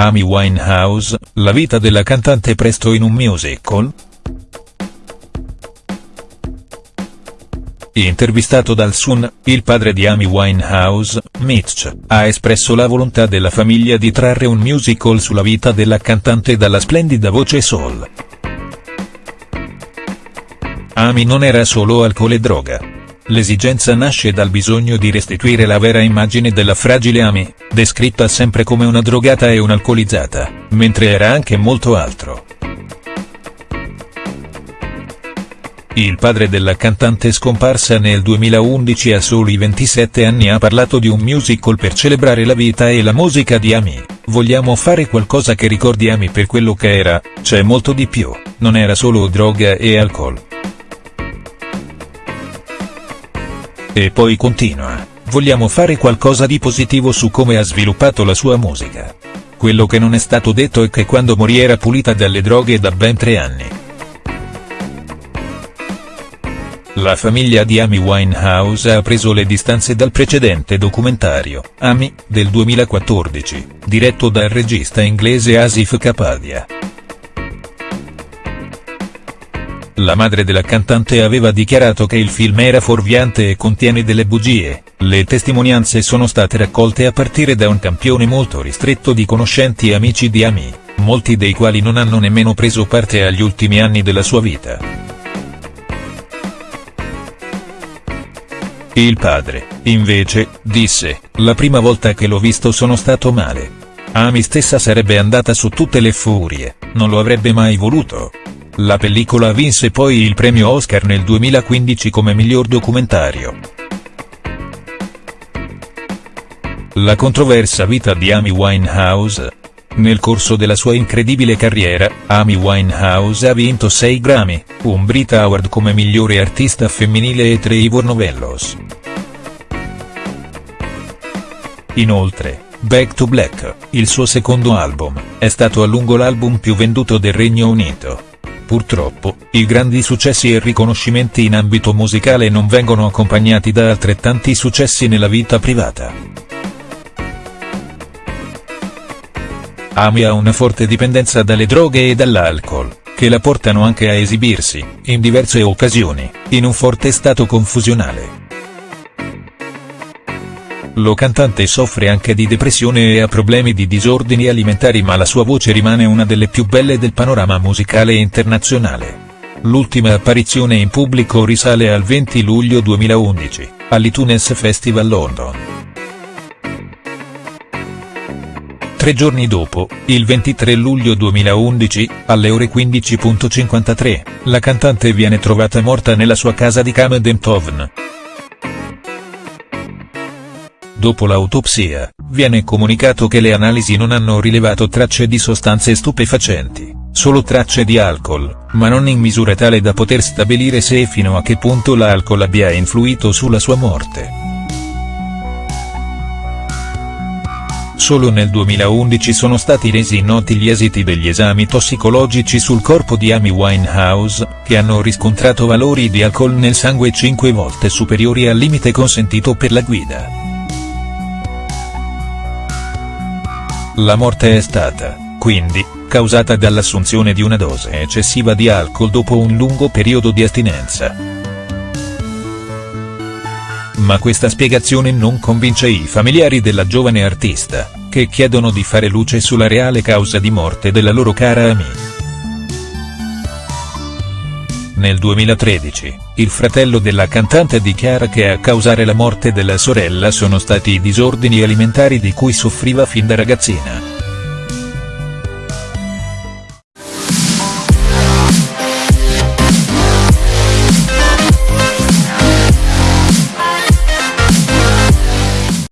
Amy Winehouse, la vita della cantante presto in un musical?. Intervistato dal Sun, il padre di Amy Winehouse, Mitch, ha espresso la volontà della famiglia di trarre un musical sulla vita della cantante dalla splendida voce soul. Amy non era solo alcol e droga. L'esigenza nasce dal bisogno di restituire la vera immagine della fragile Amy, descritta sempre come una drogata e un'alcolizzata, mentre era anche molto altro. Il padre della cantante scomparsa nel 2011 a soli 27 anni ha parlato di un musical per celebrare la vita e la musica di Amy, vogliamo fare qualcosa che ricordi Amy per quello che era, c'è molto di più, non era solo droga e alcol. E poi continua, vogliamo fare qualcosa di positivo su come ha sviluppato la sua musica. Quello che non è stato detto è che quando morì era pulita dalle droghe da ben tre anni. La famiglia di Amy Winehouse ha preso le distanze dal precedente documentario, Amy, del 2014, diretto dal regista inglese Asif Kapadia. La madre della cantante aveva dichiarato che il film era fuorviante e contiene delle bugie, le testimonianze sono state raccolte a partire da un campione molto ristretto di conoscenti e amici di Amy, molti dei quali non hanno nemmeno preso parte agli ultimi anni della sua vita. Il padre, invece, disse, la prima volta che l'ho visto sono stato male. Amy stessa sarebbe andata su tutte le furie, non lo avrebbe mai voluto. La pellicola vinse poi il premio Oscar nel 2015 come miglior documentario. La controversa vita di Amy Winehouse, nel corso della sua incredibile carriera, Amy Winehouse ha vinto 6 Grammy, un Brit Award come migliore artista femminile e 3 Ivor Novellos. Inoltre, Back to Black, il suo secondo album, è stato a lungo l'album più venduto del Regno Unito. Purtroppo, i grandi successi e riconoscimenti in ambito musicale non vengono accompagnati da altrettanti successi nella vita privata. Amy ha una forte dipendenza dalle droghe e dall'alcol, che la portano anche a esibirsi, in diverse occasioni, in un forte stato confusionale. Lo cantante soffre anche di depressione e ha problemi di disordini alimentari ma la sua voce rimane una delle più belle del panorama musicale internazionale. L'ultima apparizione in pubblico risale al 20 luglio 2011, all'Itunes Festival London. Tre giorni dopo, il 23 luglio 2011, alle ore 15.53, la cantante viene trovata morta nella sua casa di Camden Town. Dopo l'autopsia, viene comunicato che le analisi non hanno rilevato tracce di sostanze stupefacenti, solo tracce di alcol, ma non in misura tale da poter stabilire se e fino a che punto l'alcol abbia influito sulla sua morte. Solo nel 2011 sono stati resi noti gli esiti degli esami tossicologici sul corpo di Amy Winehouse, che hanno riscontrato valori di alcol nel sangue 5 volte superiori al limite consentito per la guida. La morte è stata, quindi, causata dall'assunzione di una dose eccessiva di alcol dopo un lungo periodo di astinenza. Ma questa spiegazione non convince i familiari della giovane artista, che chiedono di fare luce sulla reale causa di morte della loro cara Amy. Nel 2013, il fratello della cantante dichiara che a causare la morte della sorella sono stati i disordini alimentari di cui soffriva fin da ragazzina.